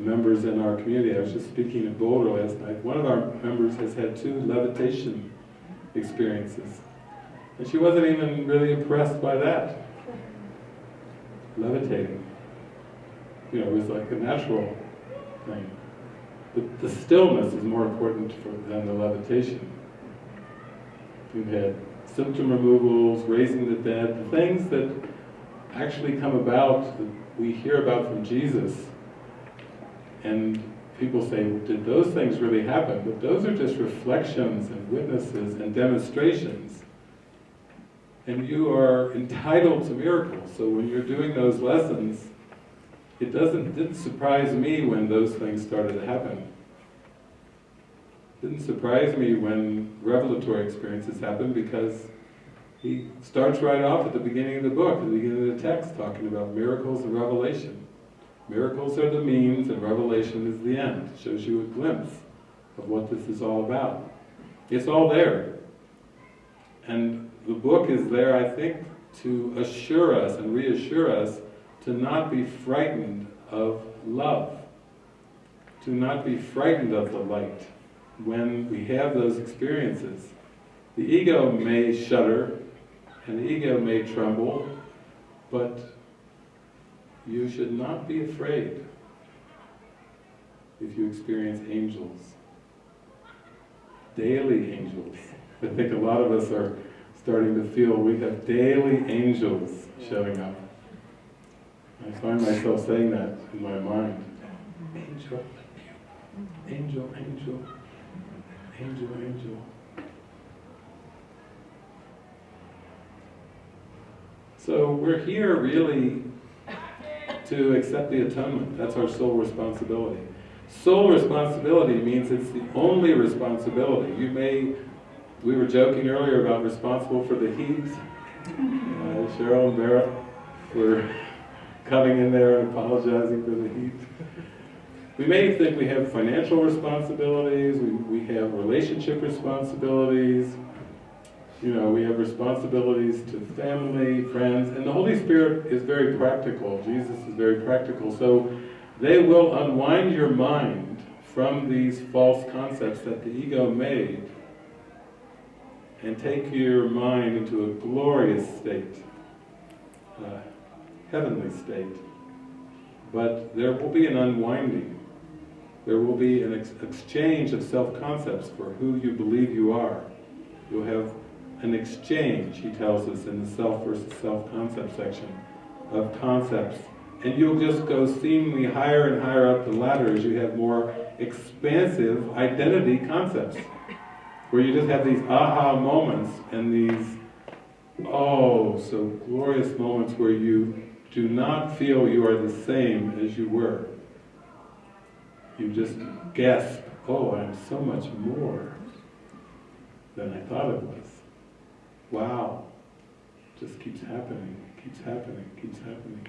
members in our community. I was just speaking at Boulder last night. One of our members has had two levitation experiences. And she wasn't even really impressed by that. Levitating. You know, it was like a natural thing. But the stillness is more important for, than the levitation. We've had symptom removals, raising the dead, the things that actually come about, that we hear about from Jesus. And people say, did those things really happen? But those are just reflections and witnesses and demonstrations. And you are entitled to miracles. So when you're doing those lessons, it doesn't didn't surprise me when those things started to happen. Didn't surprise me when revelatory experiences happened because he starts right off at the beginning of the book, at the beginning of the text, talking about miracles and revelation. Miracles are the means and revelation is the end. It shows you a glimpse of what this is all about. It's all there. And the book is there, I think, to assure us and reassure us to not be frightened of love, to not be frightened of the light when we have those experiences. The ego may shudder, and the ego may tremble, but you should not be afraid if you experience angels. Daily angels. I think a lot of us are starting to feel we have daily angels showing up. I find myself saying that in my mind. Angel, angel, angel, angel, angel. So we're here really to accept the atonement. That's our sole responsibility. Sole responsibility means it's the only responsibility. You may, we were joking earlier about responsible for the heat. Uh, Cheryl and Barrett were coming in there and apologizing for the heat. We may think we have financial responsibilities, we, we have relationship responsibilities, you know, we have responsibilities to family, friends, and the Holy Spirit is very practical. Jesus is very practical. So they will unwind your mind from these false concepts that the ego made and take your mind into a glorious state, a heavenly state. But there will be an unwinding. There will be an ex exchange of self-concepts for who you believe you are. You'll have an exchange, he tells us in the self versus self-concept section, of concepts. And you'll just go seemingly higher and higher up the ladder as you have more expansive identity concepts. Where you just have these aha moments and these, oh, so glorious moments where you do not feel you are the same as you were. You just gasp, oh, I'm so much more than I thought it was wow, just keeps happening, keeps happening, keeps happening.